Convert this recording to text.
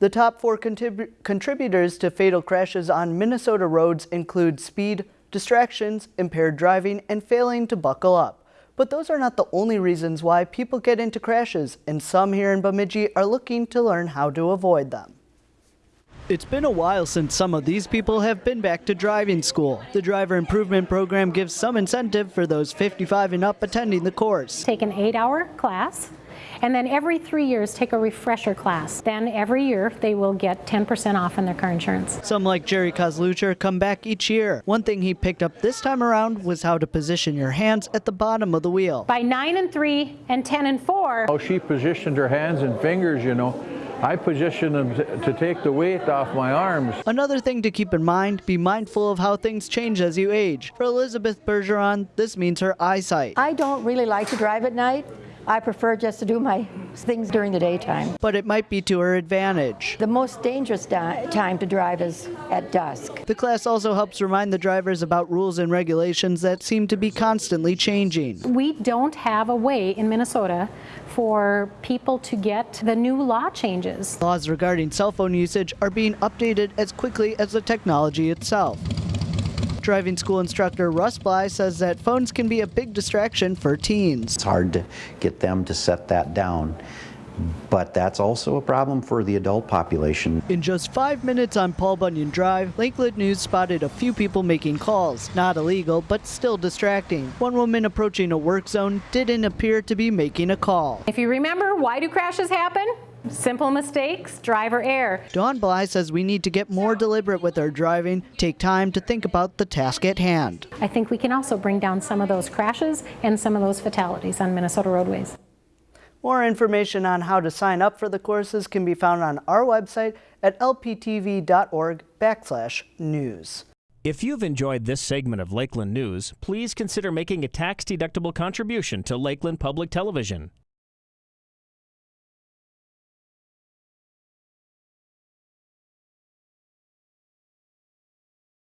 The top four contrib- contributors to fatal crashes on Minnesota roads include speed, distractions, impaired driving, and failing to buckle up. But those are not the only reasons why people get into crashes, and some here in Bemidji are looking to learn how to avoid them. It's been a while since some of these people have been back to driving school. The driver improvement program gives some incentive for those 55 and up attending the course. Take an eight hour class and then every three years take a refresher class. Then every year they will get 10% off on their car insurance. Some like Jerry Kozlucher come back each year. One thing he picked up this time around was how to position your hands at the bottom of the wheel. By 9 and 3 and 10 and 4. How she positioned her hands and fingers, you know. I position them to take the weight off my arms. Another thing to keep in mind, be mindful of how things change as you age. For Elizabeth Bergeron, this means her eyesight. I don't really like to drive at night. I prefer just to do my things during the daytime. But it might be to her advantage. The most dangerous time to drive is at dusk. The class also helps remind the drivers about rules and regulations that seem to be constantly changing. We don't have a way in Minnesota for people to get the new law changes. Laws regarding cell phone usage are being updated as quickly as the technology itself. Driving school instructor Russ Bly says that phones can be a big distraction for teens. It's hard to get them to set that down. But that's also a problem for the adult population. In just five minutes on Paul Bunyan Drive, Lakeland News spotted a few people making calls. Not illegal, but still distracting. One woman approaching a work zone didn't appear to be making a call. If you remember, why do crashes happen? Simple mistakes, driver error. Dawn Bly says we need to get more deliberate with our driving, take time to think about the task at hand. I think we can also bring down some of those crashes and some of those fatalities on Minnesota roadways. More information on how to sign up for the courses can be found on our website at lptv.org backslash news. If you've enjoyed this segment of Lakeland News, please consider making a tax-deductible contribution to Lakeland Public Television.